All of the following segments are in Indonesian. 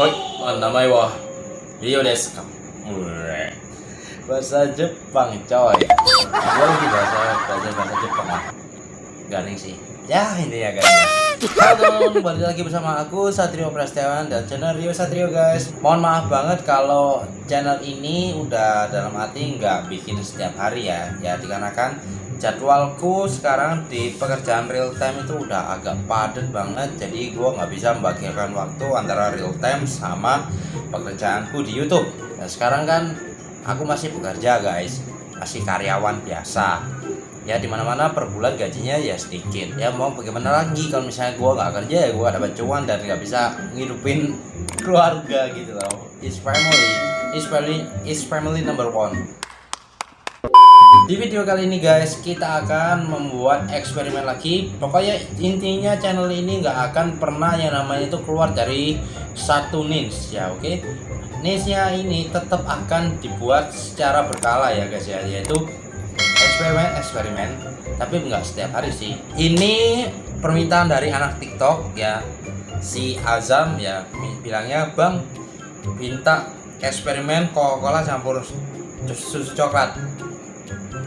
seperti apa baju? Hoi, namanya wah Rio desu ka. Ure. Bahasa Jepang coy. Gue lagi bahasa belajar bahasa Jepang. Garing sih. Ya ini ya garing. Halo, balik lagi bersama aku Satrio Prastiawan dan channel Rio Satrio guys. Mohon maaf banget kalau channel ini udah dalam arti nggak bikin setiap hari ya. Ya dikarenakan jadwalku sekarang di pekerjaan real time itu udah agak padat banget jadi gua nggak bisa membagikan waktu antara real time sama pekerjaanku di YouTube. Nah sekarang kan aku masih bekerja guys. Masih karyawan biasa. Ya di mana-mana per bulan gajinya ya sedikit. Ya mau bagaimana lagi? Kalau misalnya gua nggak kerja ya gua dapat cuan dan nggak bisa ngidupin keluarga gitu loh. Is family. Is family is family number one di video kali ini guys kita akan membuat eksperimen lagi. Pokoknya intinya channel ini nggak akan pernah yang namanya itu keluar dari satu niche ya oke? Niche nya ini tetap akan dibuat secara berkala ya guys ya yaitu eksperimen eksperimen. Tapi nggak setiap hari sih. Ini permintaan dari anak tiktok ya si Azam ya bilangnya bang minta eksperimen Coca-Cola campur susu coklat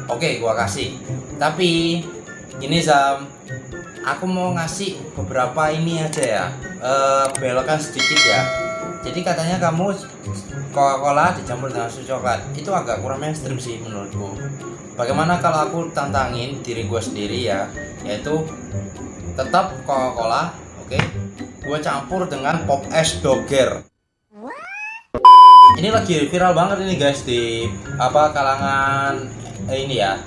Oke, gua kasih. Tapi ini Zam, aku mau ngasih beberapa ini aja ya. Eh belokan sedikit ya. Jadi katanya kamu Coca-Cola dicampur dengan susu coklat. Itu agak kurang mainstream sih menurutku. Bagaimana kalau aku tantangin diri gue sendiri ya, yaitu tetap Coca-Cola, oke? Gue campur dengan pop es doger ini lagi viral banget ini guys di apa kalangan eh, ini ya.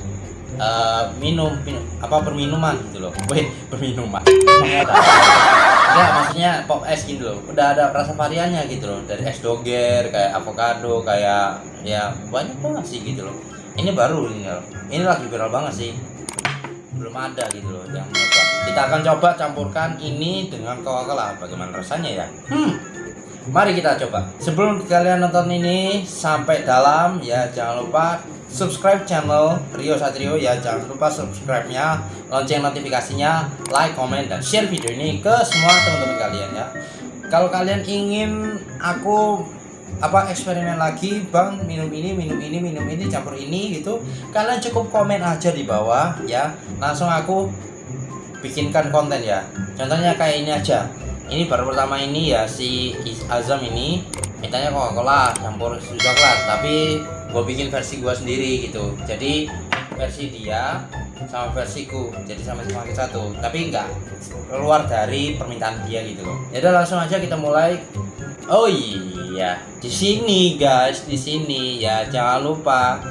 Uh, minum, minum apa perminuman gitu loh. Weh perminuman. Enggak maksudnya pop es gitu loh. Udah ada rasa variannya gitu loh. Dari es doger kayak avocado kayak ya banyak banget sih gitu loh. Ini baru ini loh ini lagi viral banget sih. Belum ada gitu loh yang kita akan coba campurkan ini dengan coca-cola. Bagaimana rasanya ya? Hmm Mari kita coba. Sebelum kalian nonton ini sampai dalam ya jangan lupa subscribe channel Rio Satrio ya jangan lupa subscribe-nya, lonceng notifikasinya, like, komen dan share video ini ke semua teman-teman kalian ya. Kalau kalian ingin aku apa eksperimen lagi bang minum ini minum ini minum ini campur ini gitu kalian cukup komen aja di bawah ya langsung aku bikinkan konten ya contohnya kayak ini aja ini baru pertama ini ya si Azam ini mintanya Coca-Cola campur susu coklat. Tapi gue bikin versi gue sendiri gitu. Jadi versi dia sama versiku jadi sama-sama satu. Tapi enggak keluar dari permintaan dia gitu loh. Jadi langsung aja kita mulai. Oh iya di sini guys di sini. Ya jangan lupa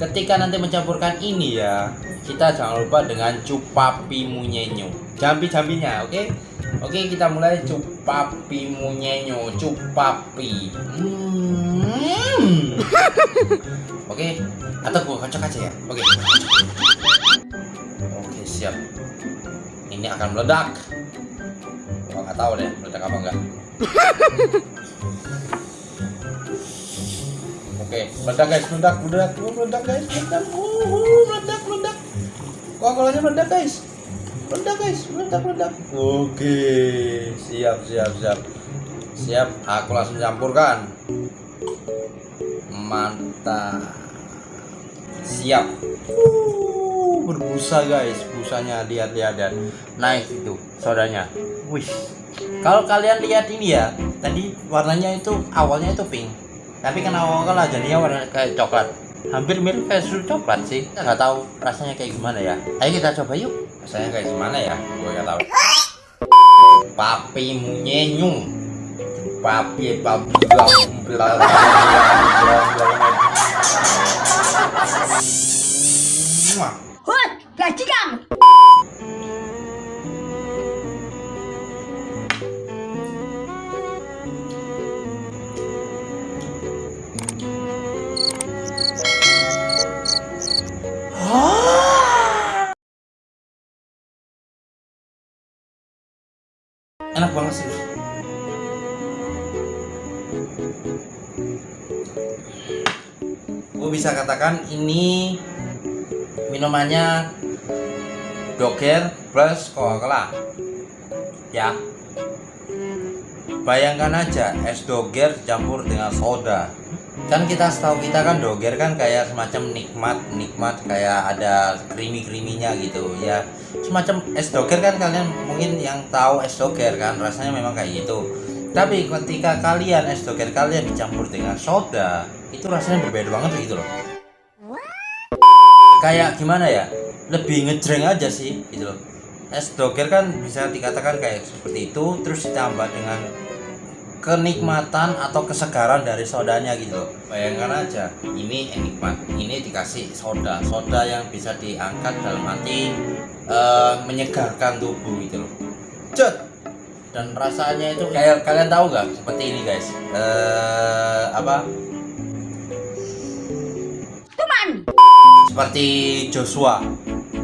ketika nanti mencampurkan ini ya kita jangan lupa dengan cupapi munyenyo. Jambi-jambinya oke? okay? Oke kita mulai. Cupapi munyenyo cupapi hmm. Oke atau gua kocok aja ya. Oke. Oke siap. Ini akan meledak. Gua nggak tahu deh meledak apa enggak. Oke meledak guys meledak meledak meledak guys meledak. Meledak meledak. Kok kolanya meledak guys meledak guys. Meledak meledak oke siap siap siap. Siap aku langsung campurkan. Mantap. Siap. Uh, berbusa guys. Busanya lihat lihat dan naik itu sodanya wih. Kalau kalian lihat ini ya tadi warnanya itu awalnya itu pink. Tapi kan awalnya jadinya warna kayak coklat hampir mirip kayak susu coklat sih nggak tahu rasanya kayak gimana ya ayo kita coba yuk rasanya kayak gimana ya gue nggak tahu papi munyenyung papi papi bla Hut, bajingan. Enak banget sih. Gue bisa katakan ini minumannya doger plus coca-cola. Ya. Bayangkan aja es doger campur dengan soda. Kan kita setahu kita kan doger kan kayak semacam nikmat nikmat kayak ada creamy creaminya gitu ya semacam es doger kan kalian mungkin yang tahu es doger kan rasanya memang kayak gitu. Tapi ketika kalian es doger kalian dicampur dengan soda itu rasanya berbeda banget gitu loh. Kayak gimana ya? Lebih ngejreng aja sih gitu loh. Es doger kan bisa dikatakan kayak seperti itu terus ditambah dengan kenikmatan atau kesegaran dari sodanya gitu loh. Bayangkan aja ini nikmat ini dikasih soda. Soda yang bisa diangkat dalam arti uh, menyegarkan tubuh gitu loh. Cet! dan rasanya itu kayak kalian tahu gak seperti ini guys? Uh, apa? Tuman. seperti Joshua.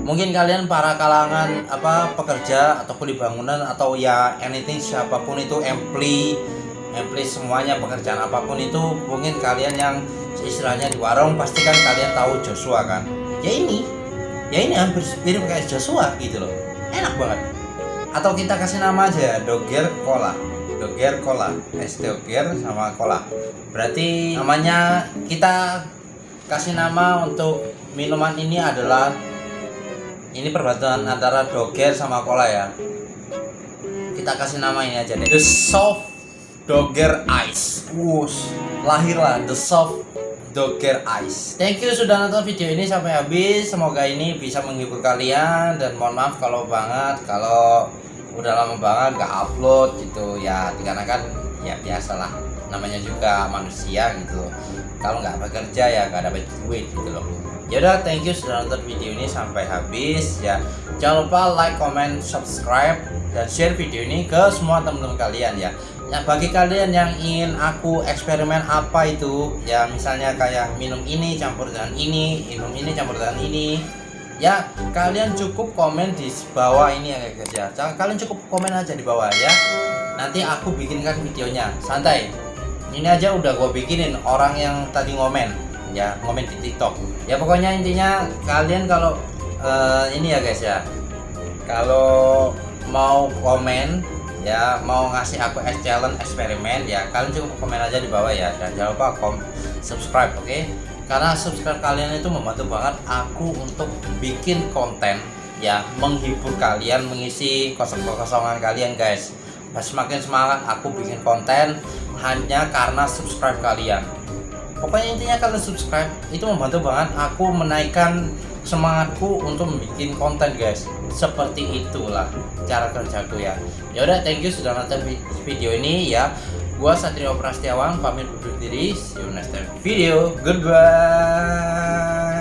Mungkin kalian para kalangan apa pekerja atau di bangunan atau ya anything siapa pun itu empli empli semuanya pekerjaan apa pun itu mungkin kalian yang istilahnya di warung pasti kan kalian tahu Joshua kan? Ya ini ya ini hampir mirip kayak Joshua gitu loh. Enak banget. Atau kita kasih nama aja Doger Cola. Doger Cola. Es Doger sama Cola. Berarti namanya kita kasih nama untuk minuman ini adalah ini perpaduan antara Doger sama Cola ya. Kita kasih nama ini aja deh. The Soft Dogger Ice. Wush, lahirlah The Soft Dogger Ice. Thank you sudah nonton video ini sampai habis. Semoga ini bisa menghibur kalian. Dan mohon maaf kalau banget kalau udah lama banget gak upload gitu. Ya dikarenakan ya biasalah. Namanya juga manusia gitu. Kalau nggak bekerja ya nggak dapat duit gitu loh. Yaudah thank you sudah nonton video ini sampai habis. Ya jangan lupa like comment subscribe dan share video ini ke semua teman-teman kalian ya ya bagi kalian yang ingin aku eksperimen apa itu ya misalnya kayak minum ini campur dengan ini minum ini campur dengan ini ya kalian cukup komen di bawah ini ya guys ya. Kalian cukup komen aja di bawah ya. Nanti aku bikinkan videonya. Santai. Ini aja udah gue bikinin orang yang tadi ngomen ya ngomen di tiktok. Ya pokoknya intinya kalian kalau uh, ini ya guys ya. Kalau mau komen ya mau ngasih aku es challenge eksperimen ya kalian cukup komen aja di bawah ya. Dan jangan lupa kom subscribe oke? Okay? karena subscribe kalian itu membantu banget aku untuk bikin konten ya menghibur kalian mengisi kosong-kosongan kalian guys. Nah, semakin semangat aku bikin konten hanya karena subscribe kalian. Pokoknya intinya kalian subscribe itu membantu banget aku menaikkan semangatku untuk membuat konten guys. Seperti itulah cara kerjaku ya. Yaudah thank you sudah nonton video ini ya. Gua Satrio Prastiawan pamit undur diri. See you next time. Video goodbye